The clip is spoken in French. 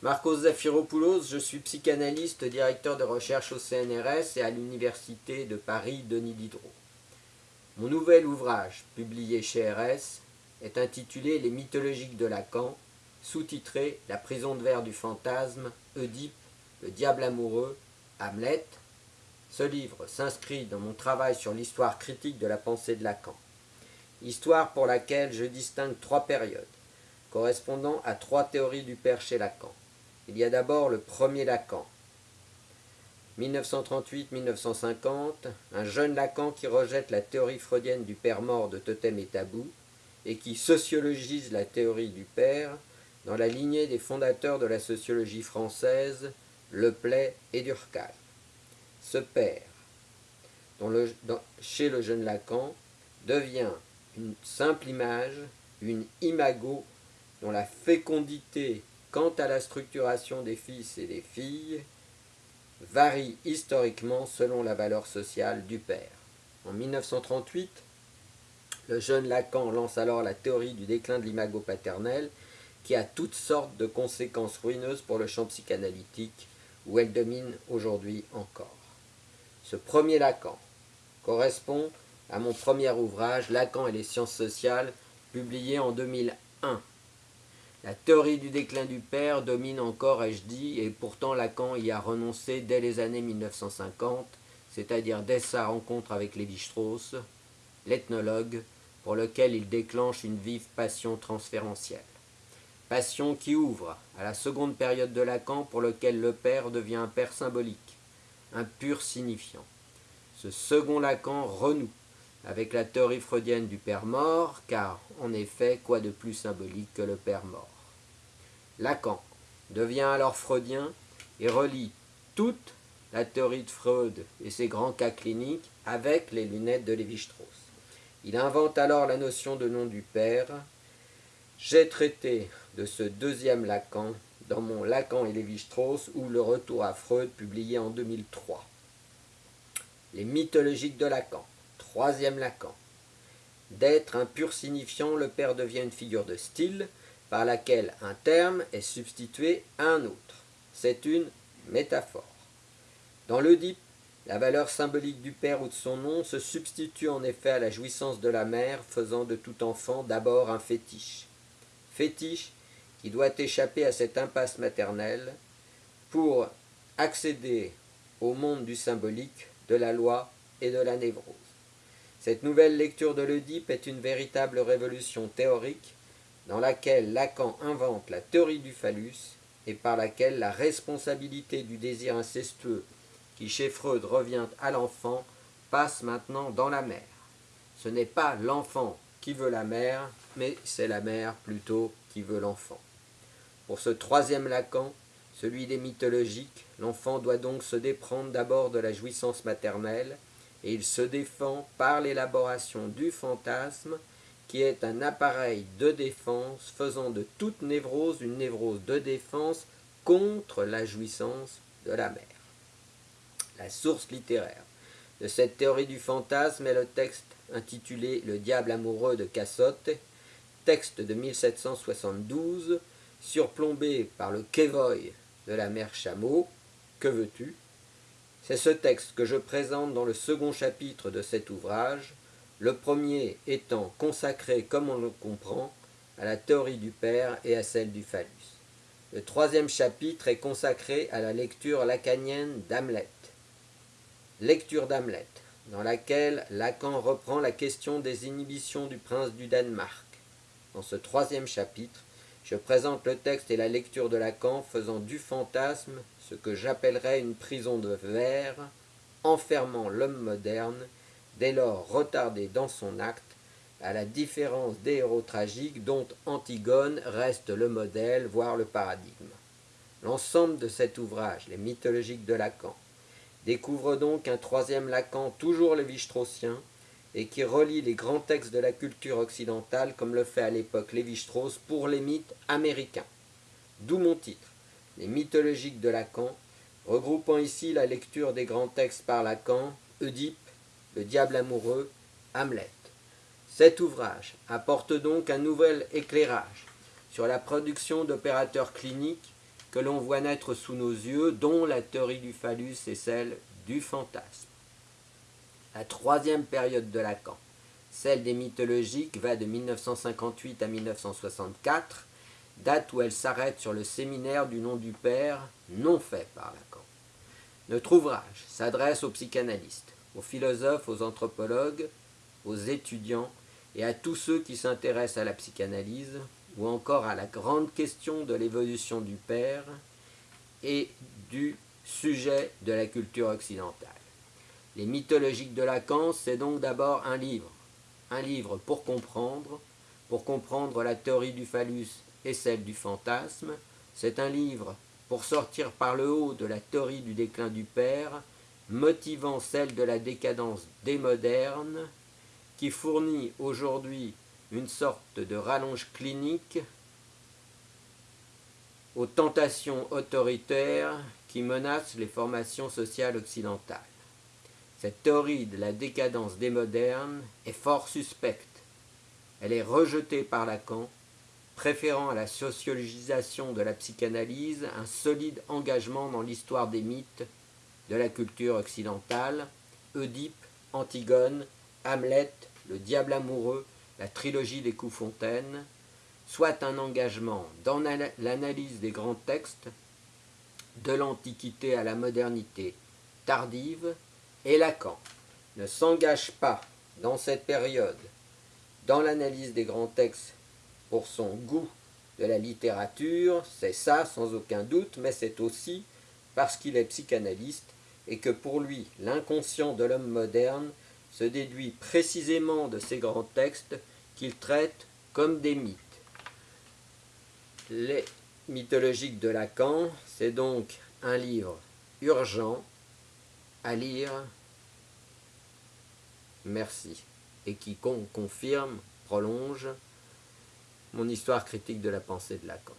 Marcos Zafiropoulos, je suis psychanalyste, directeur de recherche au CNRS et à l'Université de Paris Denis Diderot. Mon nouvel ouvrage, publié chez RS, est intitulé Les mythologiques de Lacan, sous-titré La prison de verre du fantasme, Oedipe, le diable amoureux, Hamlet. Ce livre s'inscrit dans mon travail sur l'histoire critique de la pensée de Lacan. Histoire pour laquelle je distingue trois périodes, correspondant à trois théories du père chez Lacan. Il y a d'abord le premier Lacan, 1938-1950, un jeune Lacan qui rejette la théorie freudienne du père mort de Totem et Tabou et qui sociologise la théorie du père dans la lignée des fondateurs de la sociologie française, Le Play et Durkheim. Ce père, chez le jeune Lacan, devient une simple image, une imago, dont la fécondité quant à la structuration des fils et des filles varie historiquement selon la valeur sociale du père. En 1938, le jeune Lacan lance alors la théorie du déclin de l'imago paternel qui a toutes sortes de conséquences ruineuses pour le champ psychanalytique où elle domine aujourd'hui encore. Ce premier Lacan correspond à mon premier ouvrage Lacan et les sciences sociales publié en 2001 la théorie du déclin du père domine encore, ai-je dit, et pourtant Lacan y a renoncé dès les années 1950, c'est-à-dire dès sa rencontre avec Lévi-Strauss, l'ethnologue, pour lequel il déclenche une vive passion transférentielle. Passion qui ouvre à la seconde période de Lacan pour lequel le père devient un père symbolique, un pur signifiant. Ce second Lacan renoue avec la théorie freudienne du père mort, car, en effet, quoi de plus symbolique que le père mort? Lacan devient alors freudien et relie toute la théorie de Freud et ses grands cas cliniques avec les lunettes de Lévi-Strauss. Il invente alors la notion de nom du père. J'ai traité de ce deuxième Lacan dans mon Lacan et Lévi-Strauss ou le retour à Freud publié en 2003. Les mythologiques de Lacan. Troisième Lacan. D'être un pur signifiant, le père devient une figure de style par laquelle un terme est substitué à un autre. C'est une métaphore. Dans l'Oedipe, la valeur symbolique du père ou de son nom se substitue en effet à la jouissance de la mère, faisant de tout enfant d'abord un fétiche. Fétiche qui doit échapper à cette impasse maternelle pour accéder au monde du symbolique, de la loi et de la névrose. Cette nouvelle lecture de l'Oedipe est une véritable révolution théorique dans laquelle Lacan invente la théorie du phallus et par laquelle la responsabilité du désir incestueux qui chez Freud revient à l'enfant passe maintenant dans la mère. Ce n'est pas l'enfant qui veut la mère, mais c'est la mère plutôt qui veut l'enfant. Pour ce troisième Lacan, celui des mythologiques, l'enfant doit donc se déprendre d'abord de la jouissance maternelle, il se défend par l'élaboration du fantasme, qui est un appareil de défense faisant de toute névrose une névrose de défense contre la jouissance de la mère. La source littéraire de cette théorie du fantasme est le texte intitulé Le diable amoureux de Cassotte, texte de 1772, surplombé par le Kévoy de la mère Chameau, Que veux-tu? C'est ce texte que je présente dans le second chapitre de cet ouvrage, le premier étant consacré, comme on le comprend, à la théorie du Père et à celle du phallus. Le troisième chapitre est consacré à la lecture lacanienne d'Hamlet. Lecture d'Hamlet, dans laquelle Lacan reprend la question des inhibitions du prince du Danemark. Dans ce troisième chapitre, je présente le texte et la lecture de Lacan faisant du fantasme ce que j'appellerais une prison de verre, enfermant l'homme moderne, dès lors retardé dans son acte, à la différence des héros tragiques dont Antigone reste le modèle, voire le paradigme. L'ensemble de cet ouvrage, les mythologiques de Lacan, découvre donc un troisième Lacan toujours lévi-straussien, et qui relie les grands textes de la culture occidentale comme le fait à l'époque Lévi-Strauss pour les mythes américains. D'où mon titre, les mythologiques de Lacan, regroupant ici la lecture des grands textes par Lacan, Oedipe, le diable amoureux, Hamlet. Cet ouvrage apporte donc un nouvel éclairage sur la production d'opérateurs cliniques que l'on voit naître sous nos yeux, dont la théorie du phallus et celle du fantasme. La troisième période de Lacan, celle des mythologiques, va de 1958 à 1964, date où elle s'arrête sur le séminaire du nom du Père, non fait par Lacan. Notre ouvrage s'adresse aux psychanalystes, aux philosophes, aux anthropologues, aux étudiants et à tous ceux qui s'intéressent à la psychanalyse ou encore à la grande question de l'évolution du Père et du sujet de la culture occidentale. Les mythologiques de Lacan, c'est donc d'abord un livre, un livre pour comprendre, pour comprendre la théorie du phallus et celle du fantasme, c'est un livre pour sortir par le haut de la théorie du déclin du Père, motivant celle de la décadence des modernes, qui fournit aujourd'hui une sorte de rallonge clinique aux tentations autoritaires qui menacent les formations sociales occidentales. Cette théorie de la décadence des modernes est fort suspecte. Elle est rejetée par Lacan, préférant à la sociologisation de la psychanalyse un solide engagement dans l'histoire des mythes de la culture occidentale, Oedipe, Antigone, Hamlet, le diable amoureux, la trilogie des coups fontaines, soit un engagement dans l'analyse des grands textes, de l'Antiquité à la modernité tardive, et Lacan ne s'engage pas dans cette période dans l'analyse des grands textes pour son goût de la littérature, c'est ça sans aucun doute, mais c'est aussi parce qu'il est psychanalyste et que pour lui l'inconscient de l'homme moderne se déduit précisément de ces grands textes qu'il traite comme des mythes. Les mythologiques de Lacan, c'est donc un livre urgent à lire, merci, et qui confirme, prolonge mon histoire critique de la pensée de Lacan.